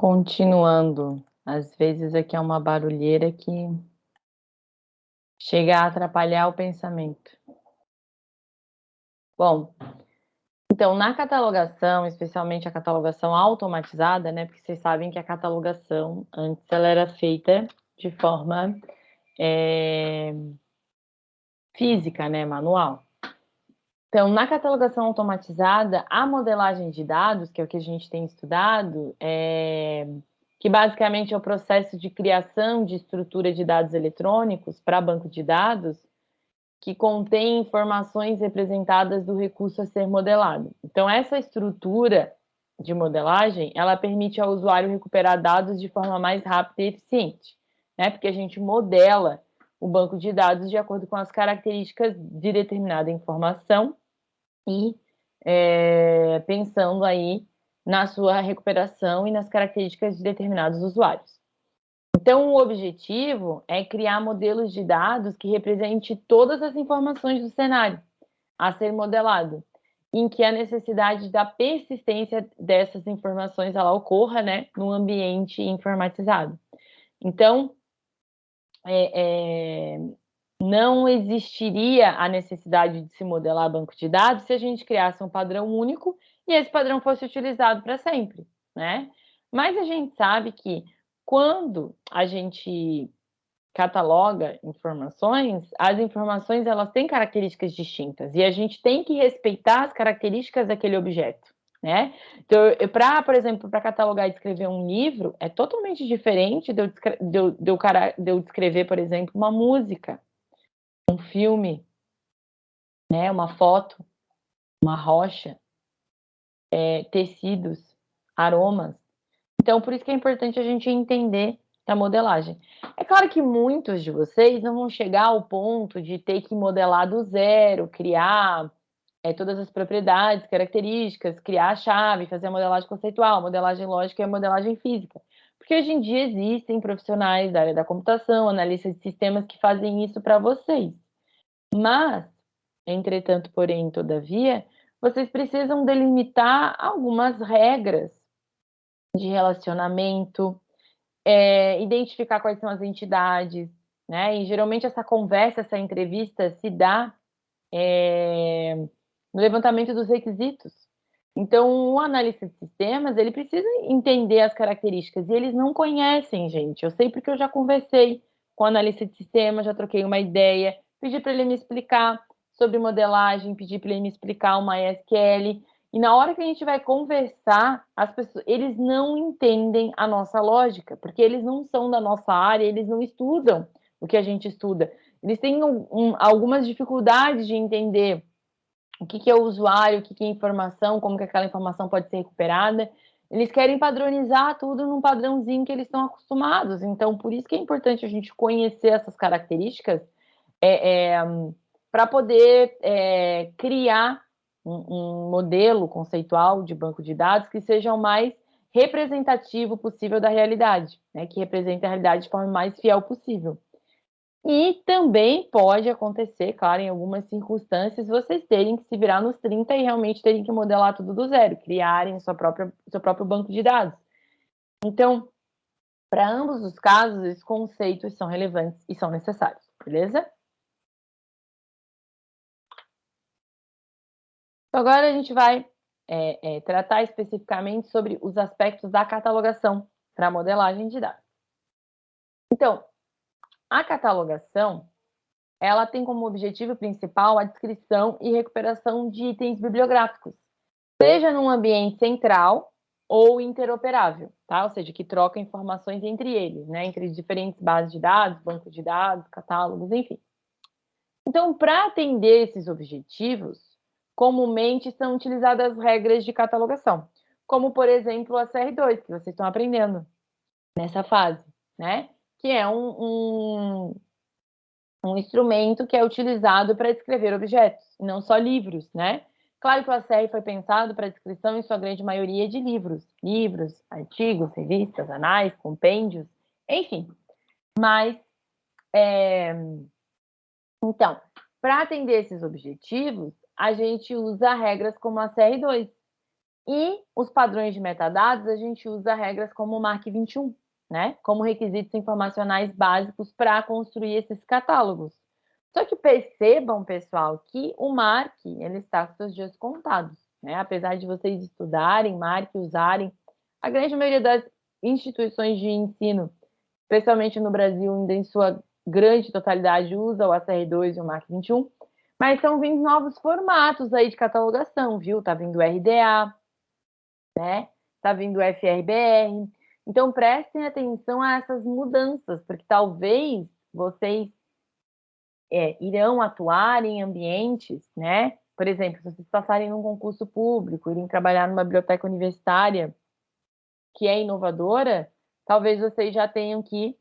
Continuando, às vezes aqui é uma barulheira que chega a atrapalhar o pensamento. Bom, então, na catalogação, especialmente a catalogação automatizada, né, porque vocês sabem que a catalogação, antes ela era feita de forma é, física, né, manual. Então, na catalogação automatizada, a modelagem de dados, que é o que a gente tem estudado, é, que basicamente é o processo de criação de estrutura de dados eletrônicos para banco de dados, que contém informações representadas do recurso a ser modelado. Então, essa estrutura de modelagem, ela permite ao usuário recuperar dados de forma mais rápida e eficiente, né? Porque a gente modela o banco de dados de acordo com as características de determinada informação e é, pensando aí na sua recuperação e nas características de determinados usuários. Então, o objetivo é criar modelos de dados que represente todas as informações do cenário a ser modelado, em que a necessidade da persistência dessas informações ela ocorra né, no ambiente informatizado. Então, é, é, não existiria a necessidade de se modelar banco de dados se a gente criasse um padrão único e esse padrão fosse utilizado para sempre, né? Mas a gente sabe que quando a gente cataloga informações, as informações elas têm características distintas e a gente tem que respeitar as características daquele objeto, né? Então, para, por exemplo, para catalogar e descrever um livro, é totalmente diferente de eu, de, eu, de, eu, de eu descrever, por exemplo, uma música, um filme, né? Uma foto, uma rocha, é, tecidos, aromas. Então, por isso que é importante a gente entender a modelagem. É claro que muitos de vocês não vão chegar ao ponto de ter que modelar do zero, criar é, todas as propriedades, características, criar a chave, fazer a modelagem conceitual, modelagem lógica e a modelagem física. Porque hoje em dia existem profissionais da área da computação, analistas de sistemas que fazem isso para vocês. Mas, entretanto, porém, todavia, vocês precisam delimitar algumas regras de relacionamento, é, identificar quais são as entidades, né? E geralmente essa conversa, essa entrevista se dá é, no levantamento dos requisitos. Então, o analista de sistemas, ele precisa entender as características, e eles não conhecem, gente. Eu sei porque eu já conversei com o analista de sistemas, já troquei uma ideia, pedi para ele me explicar sobre modelagem, pedi para ele me explicar uma SQL, e na hora que a gente vai conversar, as pessoas, eles não entendem a nossa lógica, porque eles não são da nossa área, eles não estudam o que a gente estuda. Eles têm um, um, algumas dificuldades de entender o que, que é o usuário, o que, que é informação, como que aquela informação pode ser recuperada. Eles querem padronizar tudo num padrãozinho que eles estão acostumados. Então, por isso que é importante a gente conhecer essas características é, é, para poder é, criar um, um modelo conceitual de banco de dados que seja o mais representativo possível da realidade, né, que represente a realidade de forma mais fiel possível. E também pode acontecer, claro, em algumas circunstâncias, vocês terem que se virar nos 30 e realmente terem que modelar tudo do zero, criarem sua própria, seu próprio banco de dados. Então, para ambos os casos, esses conceitos são relevantes e são necessários, beleza? Então, agora a gente vai é, é, tratar especificamente sobre os aspectos da catalogação para modelagem de dados. Então, a catalogação, ela tem como objetivo principal a descrição e recuperação de itens bibliográficos, seja num ambiente central ou interoperável, tá? Ou seja, que troca informações entre eles, né? Entre diferentes bases de dados, bancos de dados, catálogos, enfim. Então, para atender esses objetivos, comumente são utilizadas regras de catalogação, como, por exemplo, a CR2, que vocês estão aprendendo nessa fase, né? Que é um, um, um instrumento que é utilizado para descrever objetos, não só livros, né? Claro que o ACR foi pensado para descrição, em sua grande maioria, de livros. Livros, artigos, revistas, anais, compêndios, enfim. Mas, é... então, para atender esses objetivos, a gente usa regras como a CR2. E os padrões de metadados, a gente usa regras como o MARC 21, né? Como requisitos informacionais básicos para construir esses catálogos. Só que percebam, pessoal, que o MARC, ele está com seus dias contados, né? Apesar de vocês estudarem MARC, usarem, a grande maioria das instituições de ensino, especialmente no Brasil, ainda em sua grande totalidade, usa o ACR2 e o MARC 21, mas estão vindo novos formatos aí de catalogação, viu? Tá vindo RDA, né? Tá vindo FRBR. Então prestem atenção a essas mudanças, porque talvez vocês é, irão atuar em ambientes, né? Por exemplo, se vocês passarem num concurso público, irem trabalhar numa biblioteca universitária que é inovadora, talvez vocês já tenham que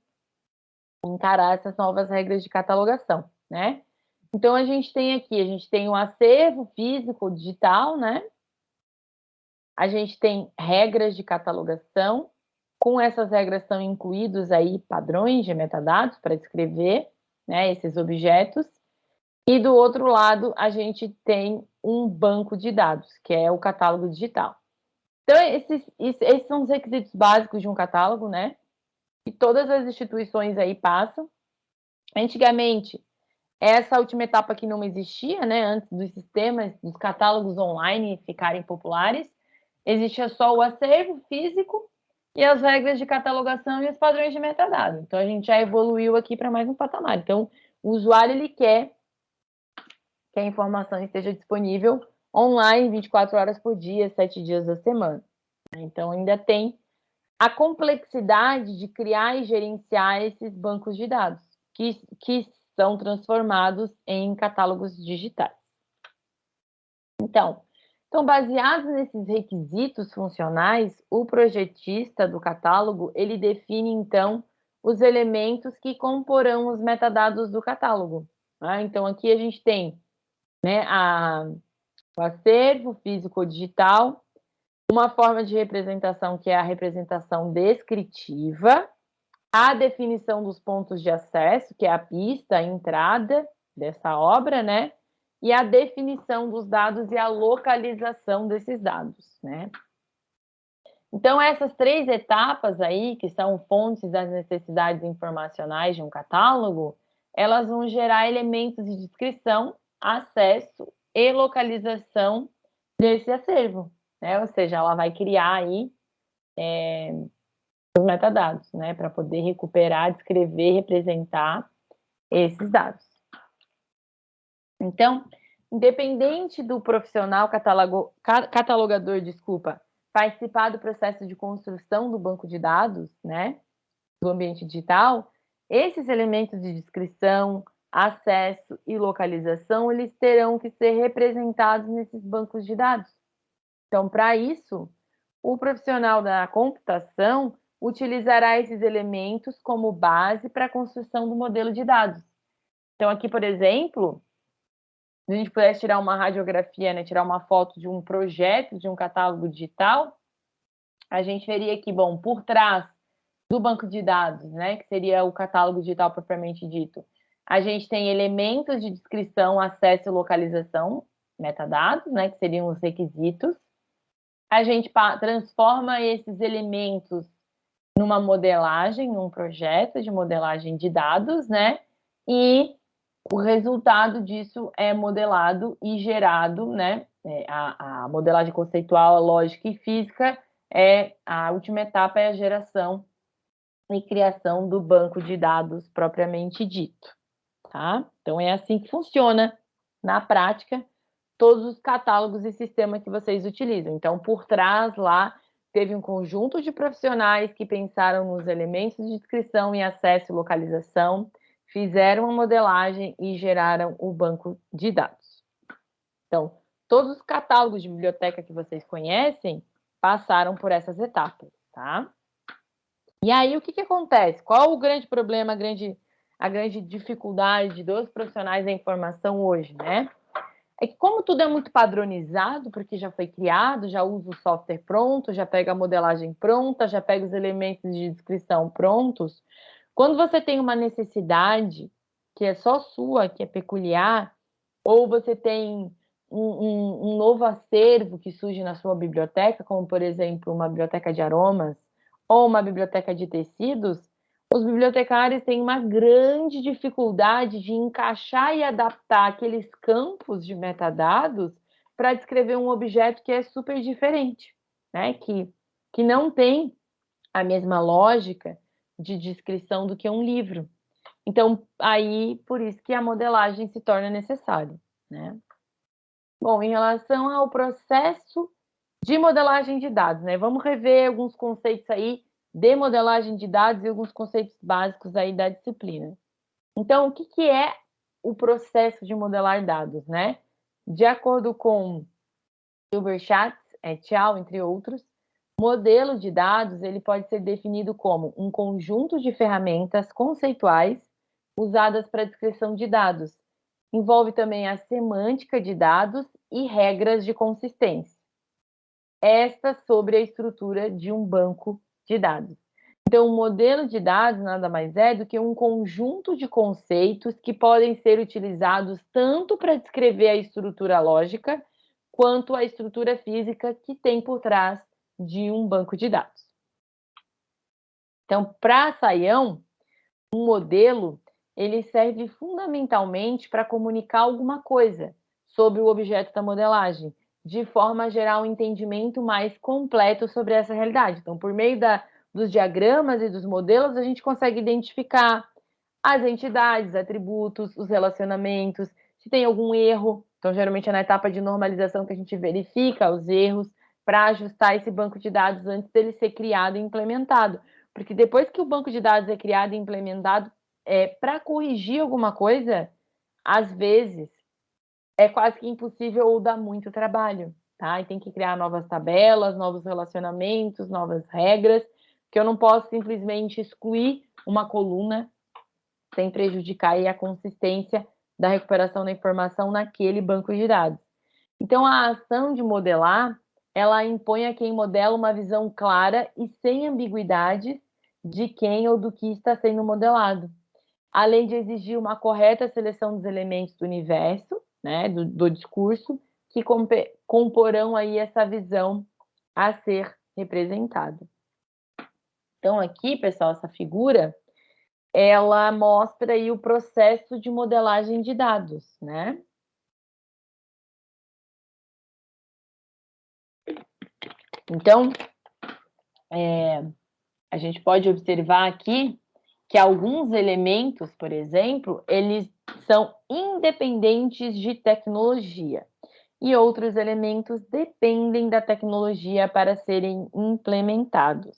encarar essas novas regras de catalogação, né? Então a gente tem aqui, a gente tem o um acervo físico digital, né? A gente tem regras de catalogação, com essas regras são incluídos aí padrões de metadados para descrever né, esses objetos. E do outro lado, a gente tem um banco de dados, que é o catálogo digital. Então, esses, esses são os requisitos básicos de um catálogo, né? Que todas as instituições aí passam. Antigamente, essa última etapa que não existia, né? Antes dos sistemas, dos catálogos online ficarem populares, existia só o acervo físico e as regras de catalogação e os padrões de metadados. Então, a gente já evoluiu aqui para mais um patamar. Então, o usuário, ele quer que a informação esteja disponível online 24 horas por dia, 7 dias da semana. Então, ainda tem a complexidade de criar e gerenciar esses bancos de dados, que, que são transformados em catálogos digitais. Então, então, baseados nesses requisitos funcionais, o projetista do catálogo, ele define, então, os elementos que comporão os metadados do catálogo. Né? Então, aqui a gente tem né, a, o acervo físico-digital, uma forma de representação que é a representação descritiva, a definição dos pontos de acesso, que é a pista, a entrada dessa obra, né? E a definição dos dados e a localização desses dados, né? Então, essas três etapas aí, que são fontes das necessidades informacionais de um catálogo, elas vão gerar elementos de descrição, acesso e localização desse acervo, né? Ou seja, ela vai criar aí é, os metadados, né? Para poder recuperar, descrever, representar esses dados. Então, independente do profissional catalogo, catalogador, desculpa, participar do processo de construção do banco de dados, né, do ambiente digital, esses elementos de descrição, acesso e localização, eles terão que ser representados nesses bancos de dados. Então, para isso, o profissional da computação utilizará esses elementos como base para a construção do modelo de dados. Então, aqui, por exemplo, se a gente pudesse tirar uma radiografia, né, tirar uma foto de um projeto, de um catálogo digital, a gente veria que, bom, por trás do banco de dados, né, que seria o catálogo digital propriamente dito, a gente tem elementos de descrição, acesso e localização, metadados, né, que seriam os requisitos. A gente transforma esses elementos numa modelagem, num projeto de modelagem de dados, né, e o resultado disso é modelado e gerado, né? É, a, a, modelagem conceitual, lógica e física é a última etapa é a geração e criação do banco de dados propriamente dito, tá? Então é assim que funciona na prática todos os catálogos e sistemas que vocês utilizam. Então, por trás lá teve um conjunto de profissionais que pensaram nos elementos de descrição e acesso e localização, fizeram a modelagem e geraram o banco de dados. Então, todos os catálogos de biblioteca que vocês conhecem passaram por essas etapas, tá? E aí, o que, que acontece? Qual o grande problema, a grande, a grande dificuldade dos profissionais da informação hoje, né? É que como tudo é muito padronizado, porque já foi criado, já usa o software pronto, já pega a modelagem pronta, já pega os elementos de descrição prontos, quando você tem uma necessidade que é só sua, que é peculiar, ou você tem um, um, um, novo acervo que surge na sua biblioteca, como por exemplo uma biblioteca de aromas ou uma biblioteca de tecidos, os bibliotecários têm uma grande dificuldade de encaixar e adaptar aqueles campos de metadados para descrever um objeto que é super diferente, né? que, que não tem a mesma lógica de descrição do que um livro. Então, aí, por isso que a modelagem se torna necessária. Né? Bom, em relação ao processo de modelagem de dados, né? Vamos rever alguns conceitos aí de modelagem de dados e alguns conceitos básicos aí da disciplina. Então, o que, que é o processo de modelar dados, né? De acordo com Silverchatz, et al., entre outros, modelo de dados ele pode ser definido como um conjunto de ferramentas conceituais usadas para descrição de dados. Envolve também a semântica de dados e regras de consistência. Esta sobre a estrutura de um banco de dados. Então, o um modelo de dados nada mais é do que um conjunto de conceitos que podem ser utilizados tanto para descrever a estrutura lógica quanto a estrutura física que tem por trás de um banco de dados. Então, para Saião, um modelo ele serve fundamentalmente para comunicar alguma coisa sobre o objeto da modelagem, de forma a gerar um entendimento mais completo sobre essa realidade. Então, por meio da, dos diagramas e dos modelos, a gente consegue identificar as entidades, atributos, os relacionamentos, se tem algum erro. Então, geralmente é na etapa de normalização que a gente verifica os erros para ajustar esse banco de dados antes dele ser criado e implementado. Porque depois que o banco de dados é criado e implementado, é, para corrigir alguma coisa, às vezes é quase que impossível ou dá muito trabalho, tá? E tem que criar novas tabelas, novos relacionamentos, novas regras, que eu não posso simplesmente excluir uma coluna sem prejudicar a consistência da recuperação da informação naquele banco de dados. Então, a ação de modelar, ela impõe a quem modela uma visão clara e sem ambiguidades de quem ou do que está sendo modelado, além de exigir uma correta seleção dos elementos do universo, né, do, do discurso, que comporão aí essa visão a ser representada. Então, aqui, pessoal, essa figura, ela mostra aí o processo de modelagem de dados, né? Então, é, a gente pode observar aqui que alguns elementos, por exemplo, eles são independentes de tecnologia e outros elementos dependem da tecnologia para serem implementados.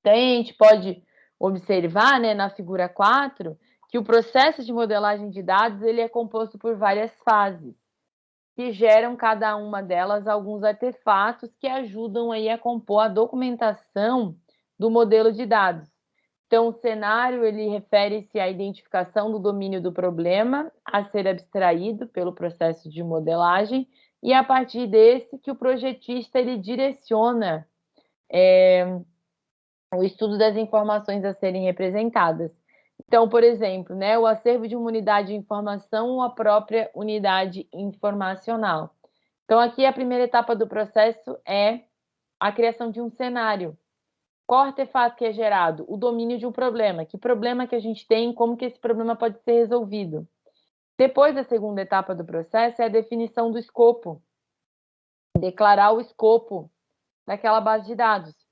Então, a gente pode observar né, na figura 4 que o processo de modelagem de dados ele é composto por várias fases, que geram cada uma delas alguns artefatos que ajudam aí a compor a documentação do modelo de dados. Então, o cenário ele refere-se à identificação do domínio do problema a ser abstraído pelo processo de modelagem e a partir desse que o projetista ele direciona é, o estudo das informações a serem representadas. Então, por exemplo, né, o acervo de uma unidade de informação ou a própria unidade informacional. Então, aqui a primeira etapa do processo é a criação de um cenário, qual artefato que é gerado? O domínio de um problema. Que problema que a gente tem, como que esse problema pode ser resolvido. Depois da segunda etapa do processo é a definição do escopo. Declarar o escopo daquela base de dados.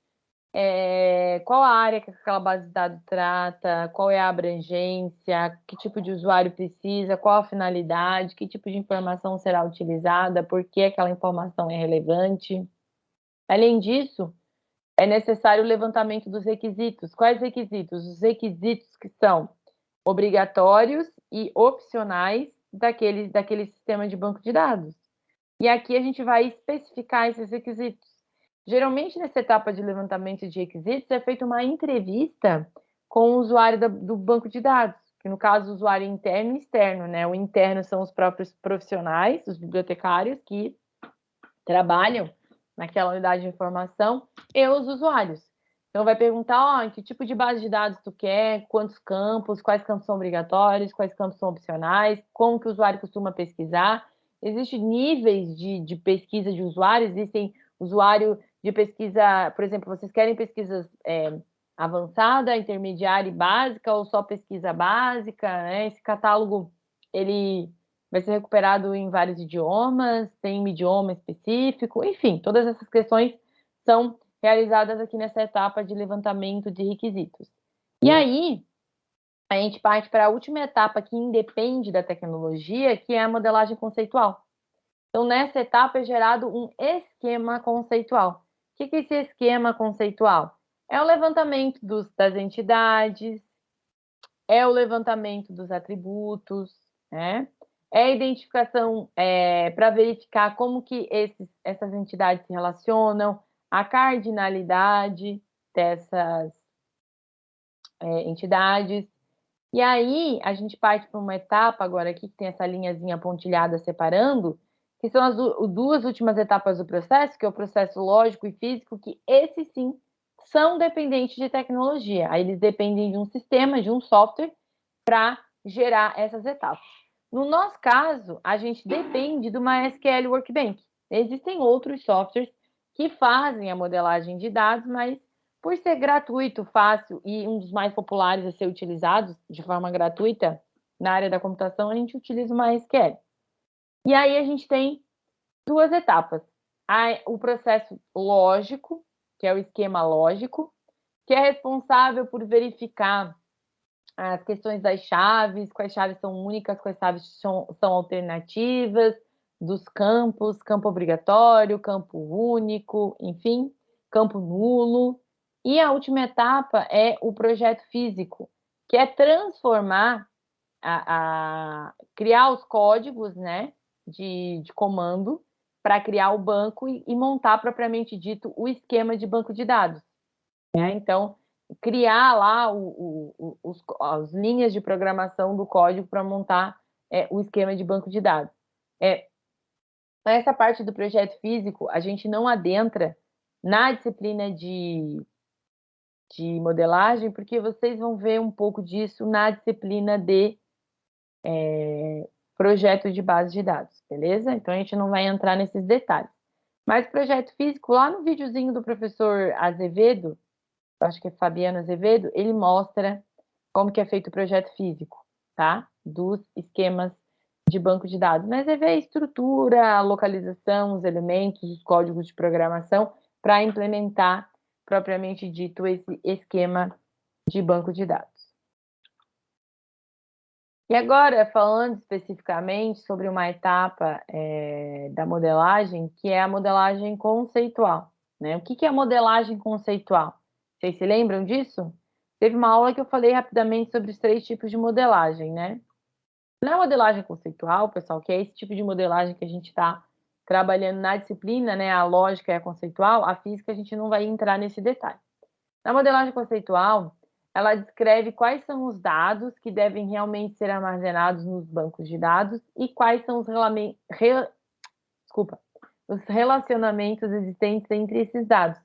É, qual a área que aquela base de dados trata, qual é a abrangência, que tipo de usuário precisa, qual a finalidade, que tipo de informação será utilizada, por que aquela informação é relevante. Além disso, é necessário o levantamento dos requisitos. Quais requisitos? Os requisitos que são obrigatórios e opcionais daquele, daquele sistema de banco de dados. E aqui a gente vai especificar esses requisitos. Geralmente, nessa etapa de levantamento de requisitos, é feita uma entrevista com o usuário do, banco de dados, que no caso, o usuário interno e externo, né? O interno são os próprios profissionais, os bibliotecários que trabalham naquela unidade de informação e os usuários. Então, vai perguntar, oh, que tipo de base de dados tu quer, quantos campos, quais campos são obrigatórios, quais campos são opcionais, como que o usuário costuma pesquisar. existem níveis de, de pesquisa de usuário, existem usuário de pesquisa, por exemplo, vocês querem pesquisas é, avançada, intermediária e básica, ou só pesquisa básica, né? Esse catálogo, ele vai ser recuperado em vários idiomas, tem um idioma específico, enfim, todas essas questões são realizadas aqui nessa etapa de levantamento de requisitos. E aí, a gente parte para a última etapa que independe da tecnologia, que é a modelagem conceitual. Então, nessa etapa é gerado um esquema conceitual. O que é esse esquema conceitual? É o levantamento dos, das entidades, é o levantamento dos atributos, né? É a identificação é, para verificar como que esses, essas entidades se relacionam, a cardinalidade dessas é, entidades. E aí, a gente parte para uma etapa agora aqui, que tem essa linhazinha pontilhada separando, que são as duas últimas etapas do processo, que é o processo lógico e físico, que esses sim são dependentes de tecnologia. Aí eles dependem de um sistema, de um software, para gerar essas etapas. No nosso caso, a gente depende do MySQL Workbench. Existem outros softwares que fazem a modelagem de dados, mas por ser gratuito, fácil e um dos mais populares a ser utilizado de forma gratuita na área da computação, a gente utiliza o MySQL. E aí a gente tem duas etapas. o processo lógico, que é o esquema lógico, que é responsável por verificar as questões das chaves, quais chaves são únicas, quais chaves são, são alternativas, dos campos, campo obrigatório, campo único, enfim, campo nulo. E a última etapa é o projeto físico, que é transformar, a, a criar os códigos né, de, de comando para criar o banco e, e, montar propriamente dito o esquema de banco de dados. Né? Então, criar lá o, o, os, as linhas de programação do código para montar é, o esquema de banco de dados. É, essa parte do projeto físico, a gente não adentra na disciplina de, de modelagem, porque vocês vão ver um pouco disso na disciplina de é, projeto de base de dados, beleza? Então, a gente não vai entrar nesses detalhes. Mas projeto físico, lá no videozinho do professor Azevedo, acho que é Fabiano Azevedo, ele mostra como que é feito o projeto físico, tá? Dos esquemas de banco de dados. Mas é ver a estrutura, a localização, os elementos, os códigos de programação para implementar, propriamente dito, esse esquema de banco de dados. E agora, falando especificamente sobre uma etapa é, da modelagem, que é a modelagem conceitual. Né? O que, que é modelagem conceitual? Vocês se lembram disso? Teve uma aula que eu falei rapidamente sobre os três tipos de modelagem, né? Na modelagem conceitual, pessoal, que é esse tipo de modelagem que a gente está trabalhando na disciplina, né? A lógica é a conceitual, a física a gente não vai entrar nesse detalhe. Na modelagem conceitual, ela descreve quais são os dados que devem realmente ser armazenados nos bancos de dados e quais são os, re... Desculpa, os relacionamentos existentes entre esses dados.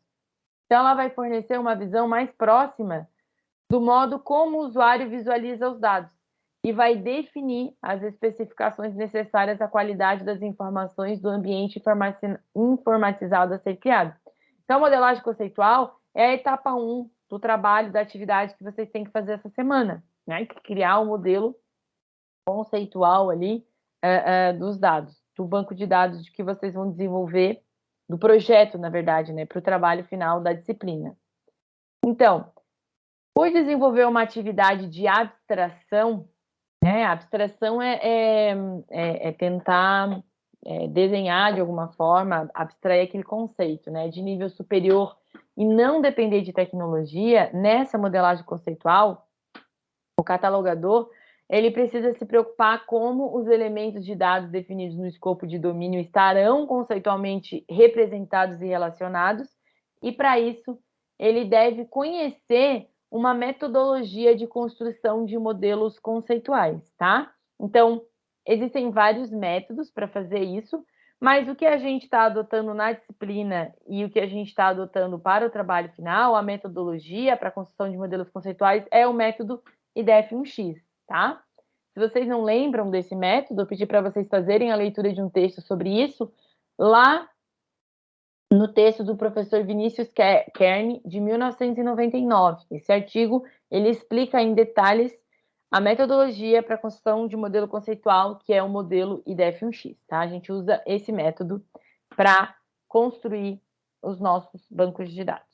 Então, ela vai fornecer uma visão mais próxima do modo como o usuário visualiza os dados e vai definir as especificações necessárias à qualidade das informações do ambiente informatizado a ser criado. Então, a modelagem conceitual é a etapa 1 do trabalho, da atividade que vocês têm que fazer essa semana, né? Criar um modelo conceitual ali uh, uh, dos dados, do banco de dados de que vocês vão desenvolver, do projeto, na verdade, né? Para o trabalho final da disciplina. Então, por desenvolver uma atividade de abstração, né? Abstração é, é, é, é tentar é, desenhar de alguma forma, abstrair aquele conceito, né? De nível superior e não depender de tecnologia, nessa modelagem conceitual, o catalogador ele precisa se preocupar como os elementos de dados definidos no escopo de domínio estarão conceitualmente representados e relacionados, e para isso ele deve conhecer uma metodologia de construção de modelos conceituais, tá? Então, existem vários métodos para fazer isso, mas o que a gente está adotando na disciplina e o que a gente está adotando para o trabalho final, a metodologia para a construção de modelos conceituais, é o método IDF1X, tá? Se vocês não lembram desse método, eu pedi para vocês fazerem a leitura de um texto sobre isso lá no texto do professor Vinícius Kern, de 1999. Esse artigo, ele explica em detalhes a metodologia para a construção de modelo conceitual, que é o modelo IDF1X, tá? A gente usa esse método para construir os nossos bancos de dados.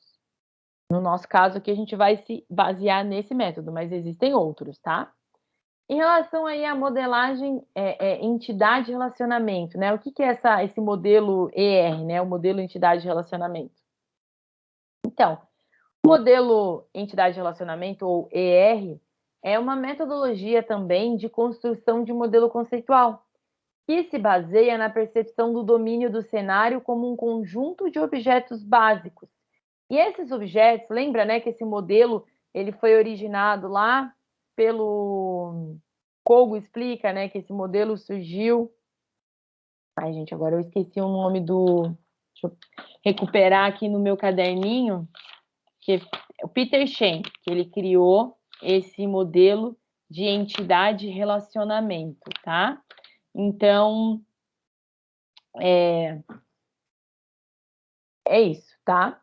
No nosso caso aqui, a gente vai se basear nesse método, mas existem outros, tá? Em relação aí à modelagem é, é, entidade relacionamento, né? O que, que é essa, esse modelo ER, né? O modelo entidade relacionamento. Então, o modelo entidade relacionamento, ou ER, é uma metodologia também de construção de modelo conceitual, que se baseia na percepção do domínio do cenário como um conjunto de objetos básicos. E esses objetos, lembra, né, que esse modelo ele foi originado lá pelo Kogo explica, né, que esse modelo surgiu. Ai, gente, agora eu esqueci o nome do. Deixa eu recuperar aqui no meu caderninho, que é o Peter Shen, que ele criou esse modelo de entidade relacionamento, tá? Então, é, é isso, tá?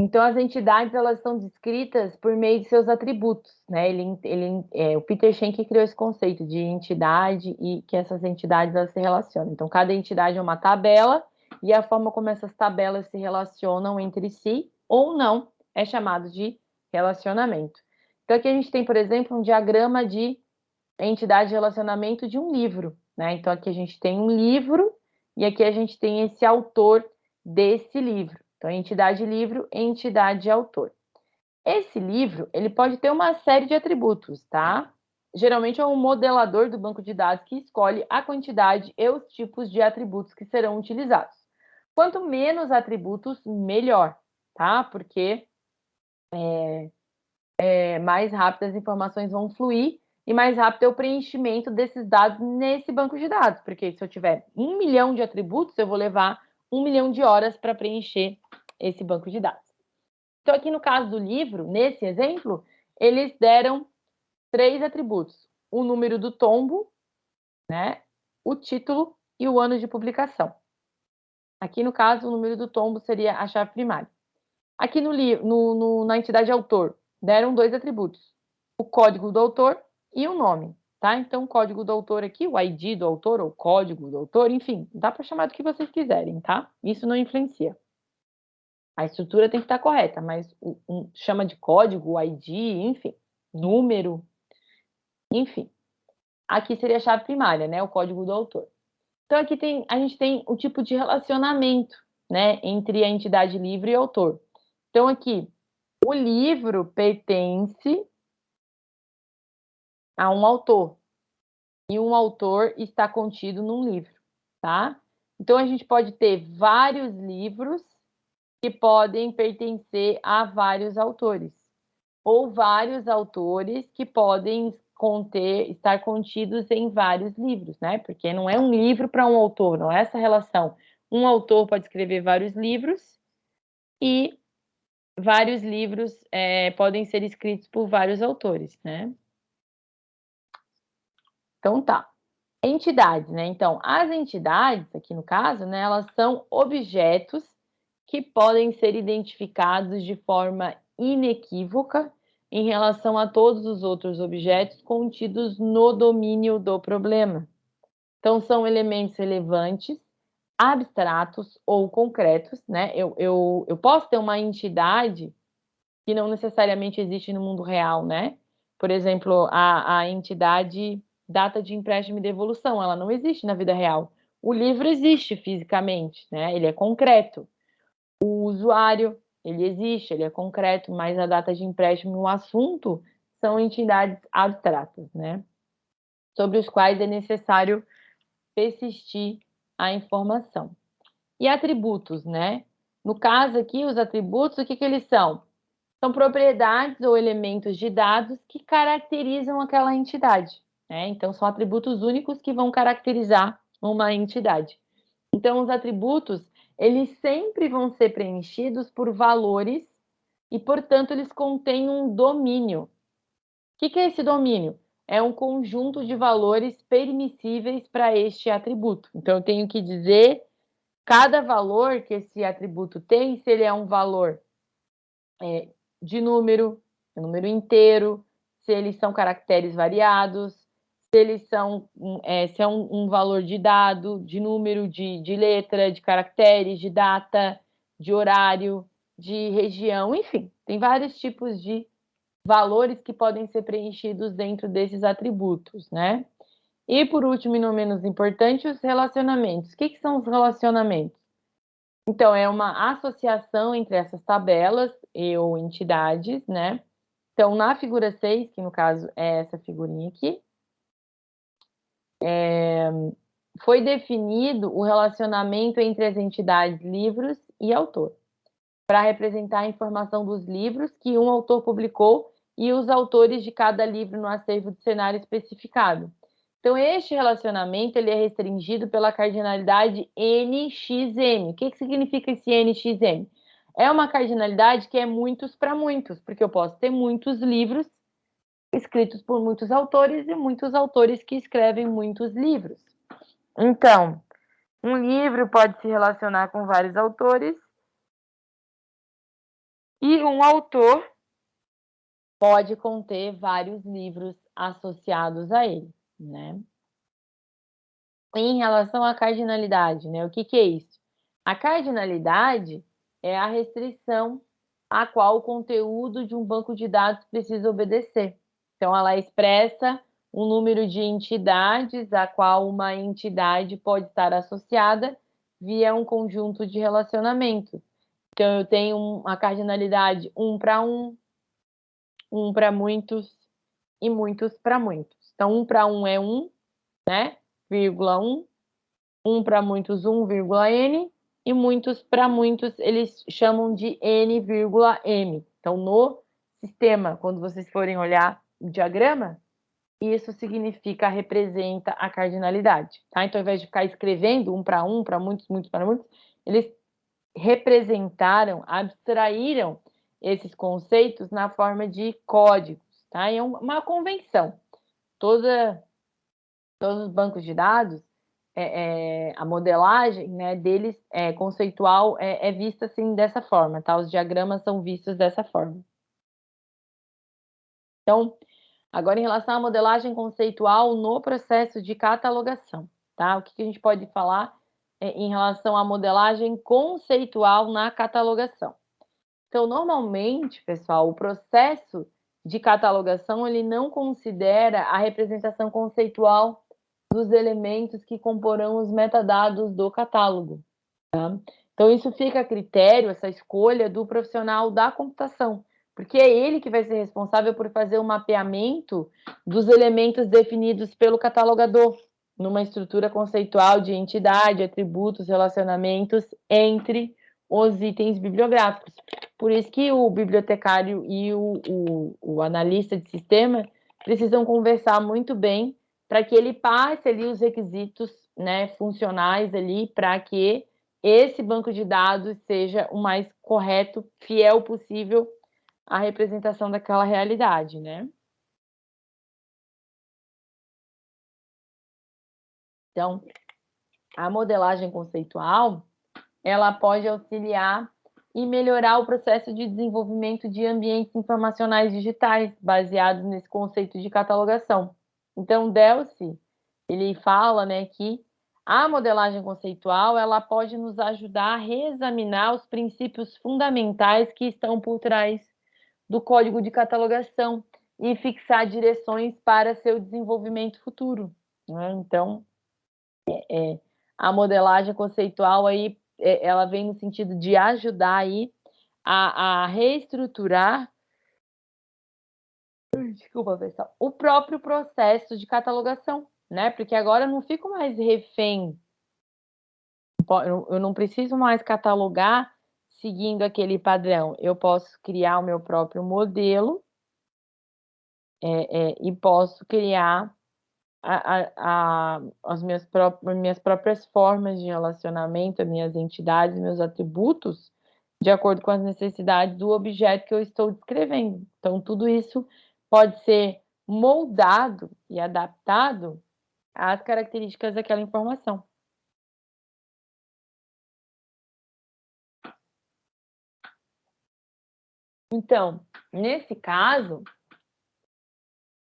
Então, as entidades elas são descritas por meio de seus atributos, né? Ele, ele, é, o Peter Schenck criou esse conceito de entidade e que essas entidades elas se relacionam. Então, cada entidade é uma tabela e a forma como essas tabelas se relacionam entre si ou não é chamado de relacionamento. Então, aqui a gente tem, por exemplo, um diagrama de entidade de relacionamento de um livro, né? Então, aqui a gente tem um livro e aqui a gente tem esse autor desse livro. Então, entidade livro, entidade autor. Esse livro, ele pode ter uma série de atributos, tá? Geralmente é um modelador do banco de dados que escolhe a quantidade e os tipos de atributos que serão utilizados. Quanto menos atributos, melhor, tá? Porque é, é, mais rápido as informações vão fluir e mais rápido é o preenchimento desses dados nesse banco de dados. Porque se eu tiver um milhão de atributos, eu vou levar um milhão de horas para preencher esse banco de dados. Então, aqui no caso do livro, nesse exemplo, eles deram três atributos: o número do tombo, né, o título e o ano de publicação. Aqui, no caso, o número do tombo seria a chave primária. Aqui no, no, no, na entidade autor, deram dois atributos: o código do autor e o nome tá? Então, o código do autor aqui, o ID do autor, ou código do autor, enfim, dá para chamar do que vocês quiserem, tá? Isso não influencia. A estrutura tem que estar correta, mas um, chama de código, ID, enfim, número, enfim. Aqui seria a chave primária, né? O código do autor. Então, aqui tem, a gente tem o tipo de relacionamento, né? Entre a entidade livre e o autor. Então, aqui, o livro pertence a um autor. E um autor está contido num livro, tá? Então a gente pode ter vários livros que podem pertencer a vários autores, ou vários autores que podem conter, estar contidos em vários livros, né? Porque não é um livro para um autor, não é essa relação. Um autor pode escrever vários livros e vários livros é, podem ser escritos por vários autores, né? Então tá. Entidades, né? Então, as entidades, aqui no caso, né, elas são objetos que podem ser identificados de forma inequívoca em relação a todos os outros objetos contidos no domínio do problema. Então, são elementos relevantes, abstratos ou concretos, né? Eu, eu, eu posso ter uma entidade que não necessariamente existe no mundo real, né? Por exemplo, a, a entidade data de empréstimo e devolução, ela não existe na vida real. O livro existe fisicamente, né? Ele é concreto. O usuário, ele existe, ele é concreto, mas a data de empréstimo e o assunto são entidades abstratas, né? Sobre os quais é necessário persistir a informação. E atributos, né? No caso aqui, os atributos, o que, que eles são? São propriedades ou elementos de dados que caracterizam aquela entidade. Né? Então, são atributos únicos que vão caracterizar uma entidade. Então, os atributos, eles sempre vão ser preenchidos por valores e, portanto, eles contêm um domínio. O que, que é esse domínio? É um conjunto de valores permissíveis para este atributo. Então, eu tenho que dizer cada valor que esse atributo tem, se ele é um valor é, de número, número inteiro, se eles são caracteres variados, se eles são é, se é um, um, valor de dado, de número, de, de letra, de caracteres, de data, de horário, de região, enfim, tem vários tipos de valores que podem ser preenchidos dentro desses atributos, né? E por último, e não menos importante, os relacionamentos. O que, que são os relacionamentos? Então, é uma associação entre essas tabelas e ou entidades, né? Então, na figura 6, que no caso é essa figurinha aqui, é, foi definido o relacionamento entre as entidades livros e autor, para representar a informação dos livros que um autor publicou e os autores de cada livro no acervo de cenário especificado. Então, este relacionamento ele é restringido pela cardinalidade NXM. O que, que significa esse NXM? É uma cardinalidade que é muitos para muitos, porque eu posso ter muitos livros escritos por muitos autores e muitos autores que escrevem muitos livros. Então, um livro pode se relacionar com vários autores e um autor pode conter vários livros associados a ele, né? Em relação à cardinalidade, né? O que, que é isso? A cardinalidade é a restrição a qual o conteúdo de um banco de dados precisa obedecer. Então, ela expressa o número de entidades a qual uma entidade pode estar associada via um conjunto de relacionamentos. Então, eu tenho uma cardinalidade um para um, um para muitos e muitos para muitos. Então, um para um é um, né? Vírgula um. Um para muitos, um, vírgula n. E muitos para muitos, eles chamam de n, vírgula m. Então, no sistema, quando vocês forem olhar o diagrama, isso significa, representa a cardinalidade, tá? Então, ao invés de ficar escrevendo um para um, para muitos, muitos para muitos, eles representaram, abstraíram esses conceitos na forma de códigos, tá? É uma convenção. Toda, todos os bancos de dados, é, é, a modelagem né, deles é, conceitual é, é, vista assim dessa forma, tá? Os diagramas são vistos dessa forma. Então, agora em relação à modelagem conceitual no processo de catalogação, tá? O que, que a gente pode falar é, em relação à modelagem conceitual na catalogação? Então, normalmente, pessoal, o processo de catalogação ele não considera a representação conceitual dos elementos que comporão os metadados do catálogo. Tá? Então, isso fica a critério, essa escolha do profissional da computação, porque é ele que vai ser responsável por fazer o mapeamento dos elementos definidos pelo catalogador, numa estrutura conceitual de entidade, atributos, relacionamentos entre os itens bibliográficos. Por isso que o bibliotecário e o, o, o analista de sistema precisam conversar muito bem para que ele passe ali os requisitos né, funcionais ali para que esse banco de dados seja o mais correto, fiel possível à representação daquela realidade, né? Então, a modelagem conceitual, ela pode auxiliar e melhorar o processo de desenvolvimento de ambientes informacionais digitais, baseados nesse conceito de catalogação. Então, Delcy, ele fala né, que a modelagem conceitual ela pode nos ajudar a reexaminar os princípios fundamentais que estão por trás do código de catalogação e fixar direções para seu desenvolvimento futuro. Né? Então, é, é, a modelagem conceitual aí ela vem no sentido de ajudar aí a, a reestruturar desculpa, pessoal, o próprio processo de catalogação, né? Porque agora eu não fico mais refém, eu não preciso mais catalogar seguindo aquele padrão. Eu posso criar o meu próprio modelo é, é, e posso criar a, a, as minhas, próprias, minhas próprias formas de relacionamento, as minhas entidades, meus atributos, de acordo com as necessidades do objeto que eu estou descrevendo. Então, tudo isso pode ser moldado e adaptado às características daquela informação. Então, nesse caso,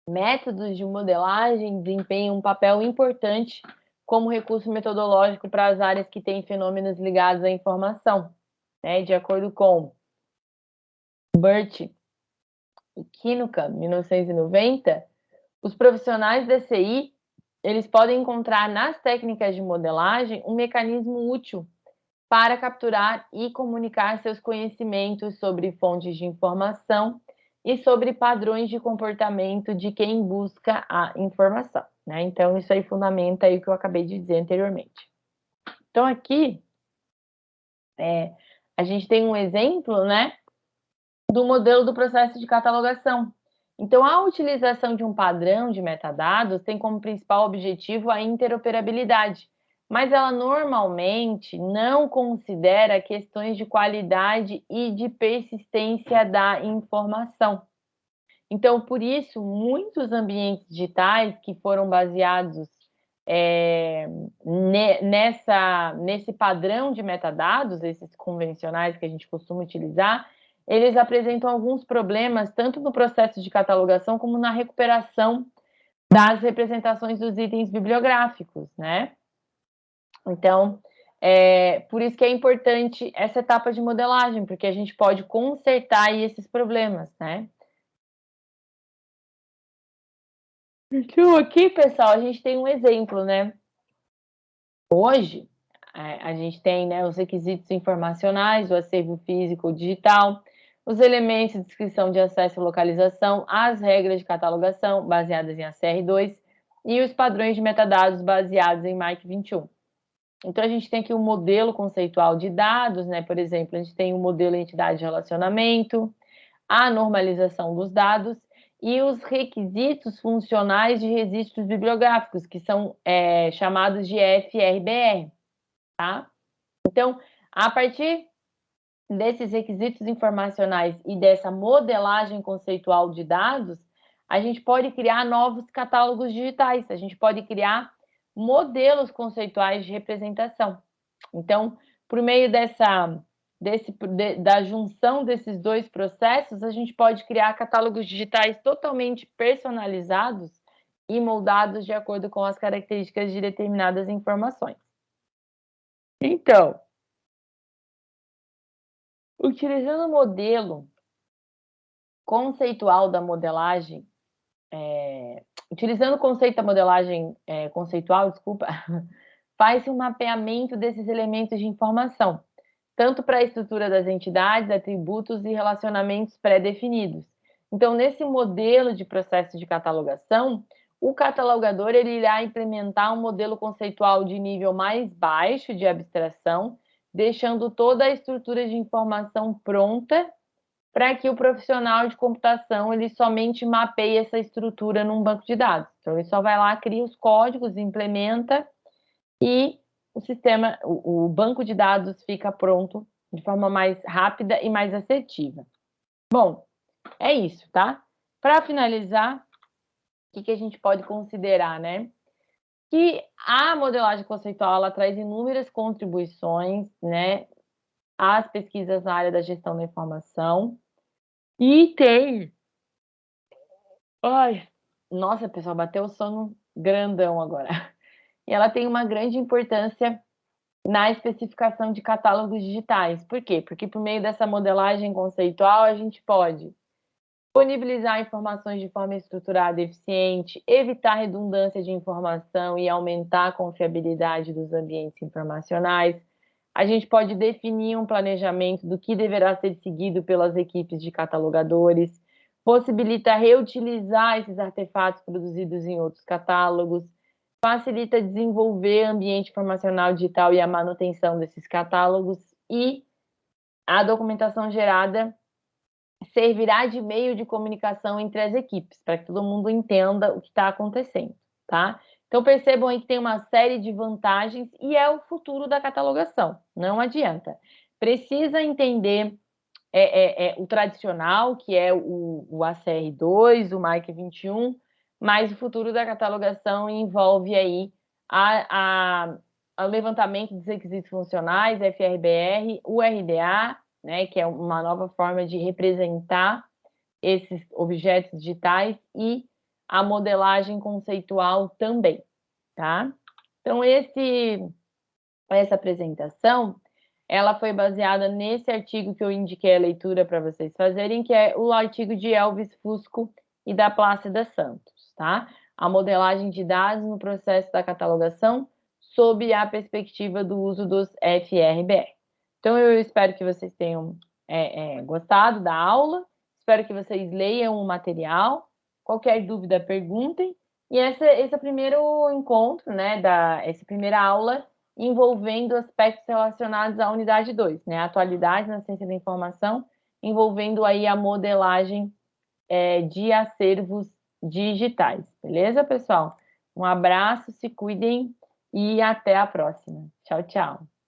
métodos de modelagem desempenham um papel importante como recurso metodológico para as áreas que têm fenômenos ligados à informação. Né? De acordo com Burt e Kinuka, 1990, os profissionais da CI eles podem encontrar nas técnicas de modelagem um mecanismo útil para capturar e comunicar seus conhecimentos sobre fontes de informação e sobre padrões de comportamento de quem busca a informação. Né? Então, isso aí fundamenta aí o que eu acabei de dizer anteriormente. Então, aqui, é, a gente tem um exemplo né, do modelo do processo de catalogação. Então, a utilização de um padrão de metadados tem como principal objetivo a interoperabilidade, mas ela normalmente não considera questões de qualidade e de persistência da informação. Então, por isso, muitos ambientes digitais que foram baseados é, nessa, nesse padrão de metadados, esses convencionais que a gente costuma utilizar, eles apresentam alguns problemas, tanto no processo de catalogação como na recuperação das representações dos itens bibliográficos, né? Então, é, por isso que é importante essa etapa de modelagem, porque a gente pode consertar esses problemas, né? Então, aqui, pessoal, a gente tem um exemplo, né? Hoje, a gente tem né, os requisitos informacionais, o acervo físico ou digital, os elementos de descrição de acesso e localização, as regras de catalogação baseadas em ACR2 e os padrões de metadados baseados em MIC 21. Então, a gente tem aqui um modelo conceitual de dados, né? Por exemplo, a gente tem o um modelo entidade de relacionamento, a normalização dos dados e os requisitos funcionais de registros bibliográficos, que são é, chamados de FRBR, tá? Então, a partir desses requisitos informacionais e dessa modelagem conceitual de dados, a gente pode criar novos catálogos digitais, a gente pode criar modelos conceituais de representação. Então, por meio dessa, desse, de, da junção desses dois processos, a gente pode criar catálogos digitais totalmente personalizados e moldados de acordo com as características de determinadas informações. Então, utilizando o modelo conceitual da modelagem é, utilizando o conceito da modelagem é, conceitual, desculpa, faz-se um mapeamento desses elementos de informação, tanto para a estrutura das entidades, atributos e relacionamentos pré-definidos. Então, nesse modelo de processo de catalogação, o catalogador ele irá implementar um modelo conceitual de nível mais baixo de abstração, deixando toda a estrutura de informação pronta para que o profissional de computação ele somente mapeie essa estrutura num banco de dados. Então, ele só vai lá, cria os códigos, implementa e o sistema, o, o banco de dados fica pronto de forma mais rápida e mais assertiva. Bom, é isso, tá? Para finalizar, o que, que a gente pode considerar, né? Que a modelagem conceitual ela traz inúmeras contribuições, né, as pesquisas na área da gestão da informação. E tem. Ai, nossa, pessoal, bateu o sono grandão agora. E ela tem uma grande importância na especificação de catálogos digitais. Por quê? Porque por meio dessa modelagem conceitual a gente pode disponibilizar informações de forma estruturada e eficiente, evitar redundância de informação e aumentar a confiabilidade dos ambientes informacionais, a gente pode definir um planejamento do que deverá ser seguido pelas equipes de catalogadores, possibilita reutilizar esses artefatos produzidos em outros catálogos, facilita desenvolver ambiente informacional digital e a manutenção desses catálogos e a documentação gerada servirá de meio de comunicação entre as equipes, para que todo mundo entenda o que está acontecendo, tá? Então percebam aí que tem uma série de vantagens e é o futuro da catalogação, não adianta. Precisa entender é, é, é, o tradicional, que é o, o ACR2, o MIC 21, mas o futuro da catalogação envolve aí a, a, o levantamento dos requisitos funcionais, FRBR, o RDA, né, que é uma nova forma de representar esses objetos digitais e a modelagem conceitual também, tá? Então, esse, essa apresentação, ela foi baseada nesse artigo que eu indiquei a leitura para vocês fazerem, que é o artigo de Elvis Fusco e da Plácida Santos, tá? A modelagem de dados no processo da catalogação sob a perspectiva do uso dos FRBR. Então, eu espero que vocês tenham é, é, gostado da aula, espero que vocês leiam o material, qualquer dúvida, perguntem, e esse, esse é o primeiro encontro, né, da, essa primeira aula envolvendo aspectos relacionados à unidade 2, né, atualidade na ciência da informação, envolvendo aí a modelagem é, de acervos digitais. Beleza, pessoal? Um abraço, se cuidem e até a próxima. Tchau, tchau.